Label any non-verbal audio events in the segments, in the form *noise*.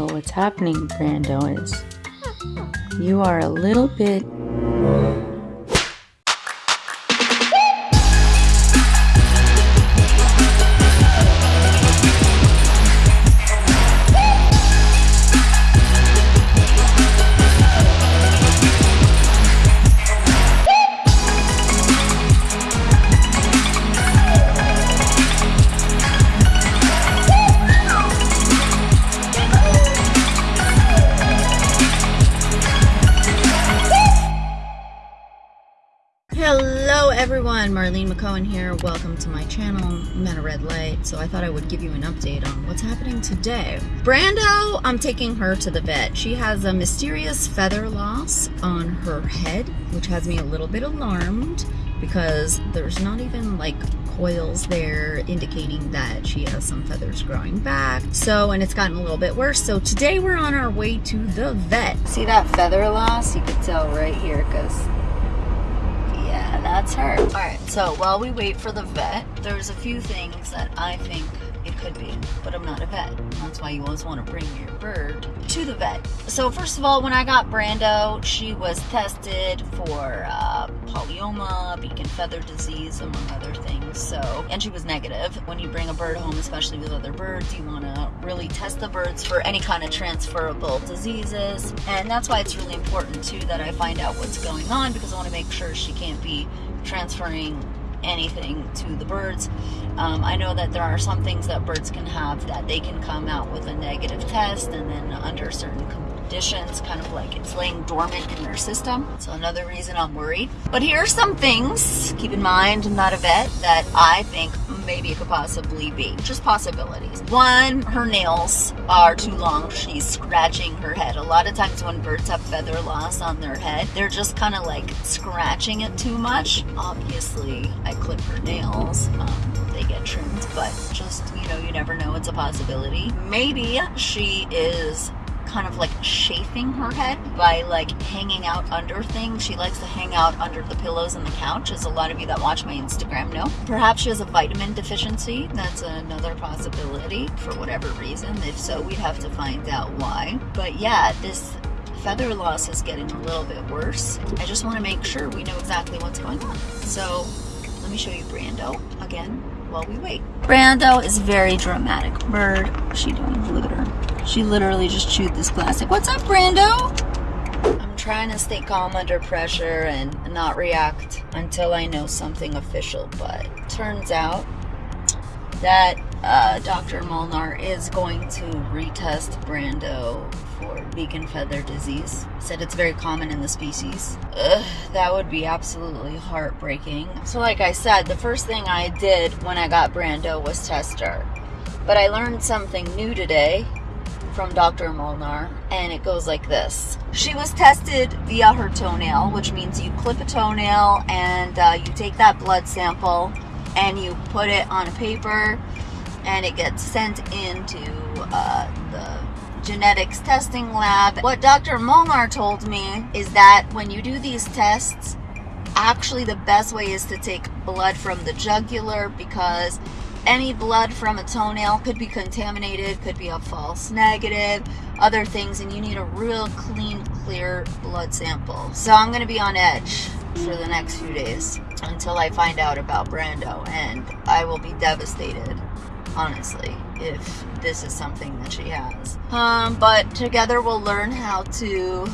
So what's happening, Brando, is you are a little bit Marlene McCohen here. Welcome to my channel, I'm at a red light, so I thought I would give you an update on what's happening today. Brando, I'm taking her to the vet. She has a mysterious feather loss on her head, which has me a little bit alarmed because there's not even like coils there indicating that she has some feathers growing back. So, and it's gotten a little bit worse. So today we're on our way to the vet. See that feather loss? You can tell right here because that's her. All right, so while we wait for the vet, there's a few things that I think it could be, but I'm not a vet. That's why you always want to bring your bird to the vet. So first of all, when I got Brando, she was tested for uh, polyoma, beak and feather disease, among other things. So, and she was negative. When you bring a bird home, especially with other birds, you want to really test the birds for any kind of transferable diseases. And that's why it's really important too that I find out what's going on because I want to make sure she can't be transferring anything to the birds. Um, I know that there are some things that birds can have that they can come out with a negative test and then under certain conditions, kind of like it's laying dormant in their system. So another reason I'm worried. But here are some things, keep in mind, I'm not a vet, that I think maybe it could possibly be. Just possibilities. One, her nails are too long. She's scratching her head. A lot of times when birds have feather loss on their head, they're just kind of like scratching it too much. Obviously, I clip her nails. Um, they get trimmed, but just, you know, you never know. It's a possibility. Maybe she is kind of like chafing her head by like hanging out under things. She likes to hang out under the pillows and the couch, as a lot of you that watch my Instagram know. Perhaps she has a vitamin deficiency. That's another possibility for whatever reason. If so, we'd have to find out why. But yeah, this feather loss is getting a little bit worse. I just want to make sure we know exactly what's going on. So let me show you Brando again while we wait. Brando is very dramatic bird. what's She doing glitter. She literally just chewed this plastic. What's up, Brando? I'm trying to stay calm under pressure and not react until I know something official, but turns out that uh, Dr. Molnar is going to retest Brando for beak and feather disease. Said it's very common in the species. Ugh, that would be absolutely heartbreaking. So like I said, the first thing I did when I got Brando was test her. But I learned something new today from Dr. Molnar, and it goes like this. She was tested via her toenail, which means you clip a toenail and uh, you take that blood sample and you put it on a paper and it gets sent into uh, the genetics testing lab. What Dr. Molnar told me is that when you do these tests, actually the best way is to take blood from the jugular because any blood from a toenail could be contaminated, could be a false negative, other things, and you need a real clean, clear blood sample. So I'm going to be on edge for the next few days until I find out about Brando, and I will be devastated, honestly, if this is something that she has. Um, but together we'll learn how to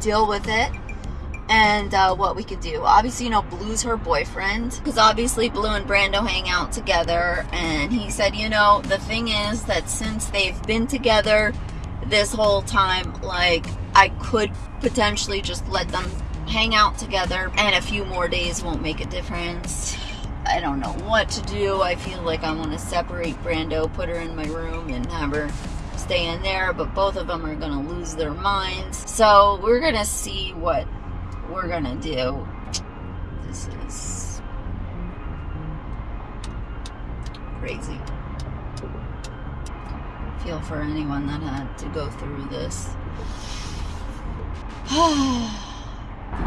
deal with it and uh, what we could do. Obviously, you know, Blue's her boyfriend because obviously Blue and Brando hang out together. And he said, you know, the thing is that since they've been together this whole time, like, I could potentially just let them hang out together and a few more days won't make a difference. I don't know what to do. I feel like I want to separate Brando, put her in my room, and have her stay in there, but both of them are going to lose their minds. So we're going to see what we're gonna do. This is crazy. Feel for anyone that had to go through this. *sighs*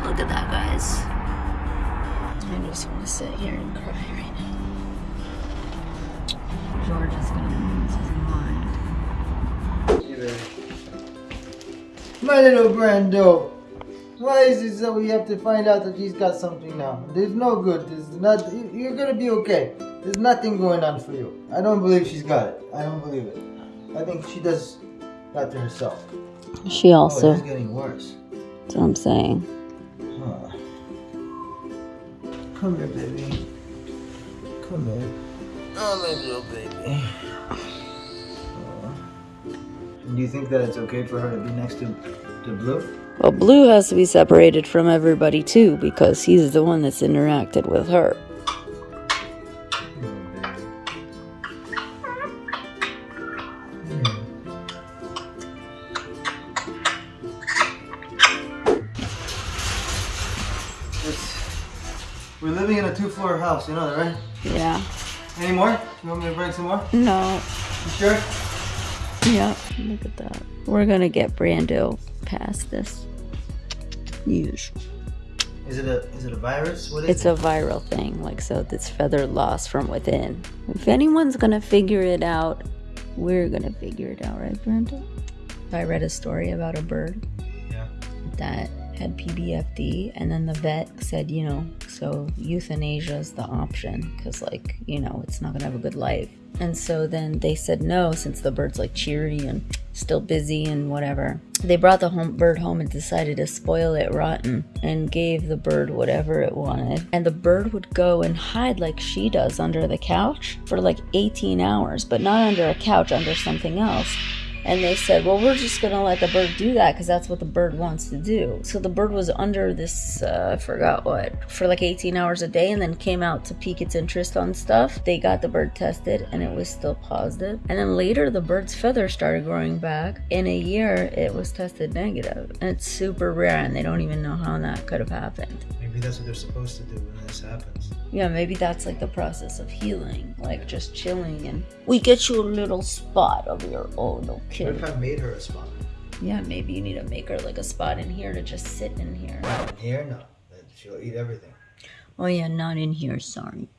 Look at that, guys. I just want to sit here and cry right now. George is gonna lose his mind. My little Brando. Why is it that we have to find out that he's got something now? There's no good. There's not. You're gonna be okay. There's nothing going on for you. I don't believe she's got it. I don't believe it. I think she does that to herself. She Oh, also. it's getting worse. that's what I'm saying. Come here, baby. Come here. Oh, my little baby. Oh. Do you think that it's okay for her to be next to, to Blue? Well, Blue has to be separated from everybody too because he's the one that's interacted with her. We're living in a two-floor house, you know that, right? Yeah. Any more? You want me to bring some more? No. You sure? Yeah. Look at that. We're gonna get Brando past this. Huge. Is it a is it a virus? What is It's it? a viral thing, like so. This feather loss from within. If anyone's gonna figure it out, we're gonna figure it out, right, Brando? I read a story about a bird Yeah. that had PBFD, and then the vet said, you know, so euthanasia is the option because, like, you know, it's not gonna have a good life. And so then they said no, since the bird's like cheery and still busy and whatever. They brought the home bird home and decided to spoil it rotten and gave the bird whatever it wanted. And the bird would go and hide like she does under the couch for like 18 hours, but not under a couch, under something else. And they said, well, we're just going to let the bird do that because that's what the bird wants to do. So the bird was under this, uh, I forgot what, for like 18 hours a day and then came out to pique its interest on stuff. They got the bird tested and it was still positive. And then later, the bird's feathers started growing back. In a year, it was tested negative. And it's super rare and they don't even know how that could have happened. Maybe that's what they're supposed to do when this happens. Yeah, maybe that's like the process of healing, like just chilling and we get you a little spot of your own, What if I made her a spot? Yeah, maybe you need to make her like a spot in here to just sit in here. In here, no. She'll eat everything. Oh yeah, not in here, sorry.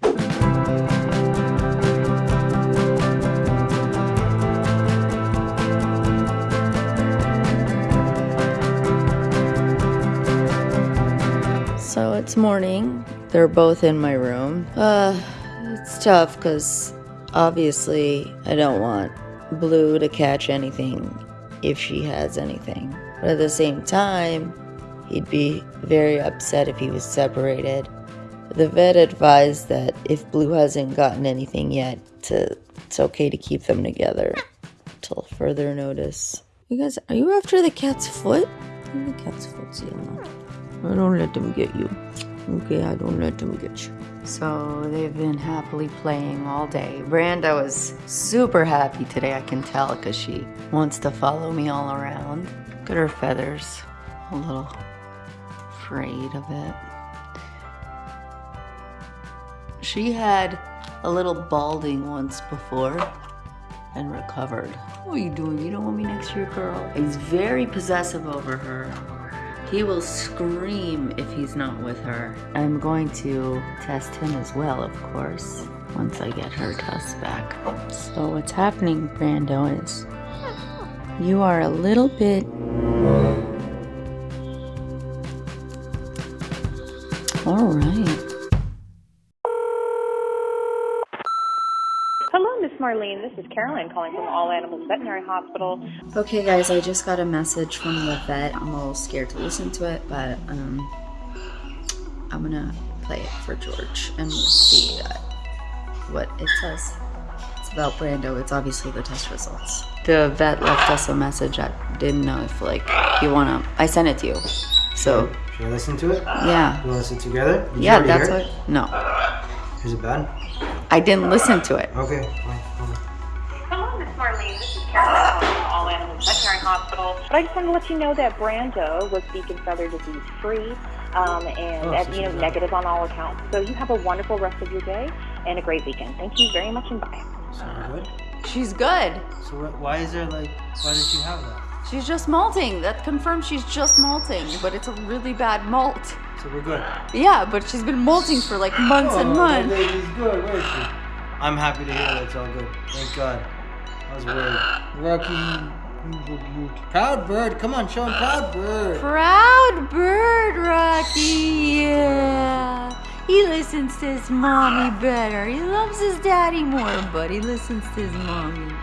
So it's morning. They're both in my room. Uh, it's tough because obviously I don't want Blue to catch anything if she has anything. But at the same time, he'd be very upset if he was separated. The vet advised that if Blue hasn't gotten anything yet, to it's okay to keep them together till further notice. You guys, are you after the cat's foot? The cat's foot, see I don't let them get you. Okay, I don't let them get you. So they've been happily playing all day. Brando was super happy today, I can tell, because she wants to follow me all around. Look at her feathers. A little afraid of it. She had a little balding once before and recovered. What are you doing? You don't want me next to your girl? He's very possessive over her. He will scream if he's not with her. I'm going to test him as well, of course, once I get her tusk back. So what's happening, Brando, is you are a little bit all right. Hello, This is Caroline calling from All Animals Veterinary Hospital. Okay, guys, I just got a message from the vet. I'm a little scared to listen to it, but um, I'm gonna play it for George and we'll see uh, what it says. It's about Brando. It's obviously the test results. The vet left us a message. I didn't know if like you wanna. I sent it to you. So Should I listen to it? yeah, You want to listen together? Did yeah, that's hear it? what. No, Is it bad? I didn't listen to it. Okay. Marlene. This is Caroline from All Animals Veterinary Hospital. But I just wanted to let you know that Brando was beak and feather disease free um, and Oh, so you know negative on all accounts. So you have a wonderful rest of your day and a great weekend. Thank you very much and bye. So good? She's good. So what, why is there like, why did she have that? She's just molting. That confirms she's just molting, but it's a really bad molt. So we're good. Yeah, but she's been molting for like months and Oh, months. My baby's good. Where is she? I'm happy to hear that it's all good. Thank God. I was worried. Rocky. Proud bird. Come on, show him proud bird. Proud bird, Rocky. Yeah. He listens to his mommy ah. better. He loves his daddy more, but he listens to his mommy.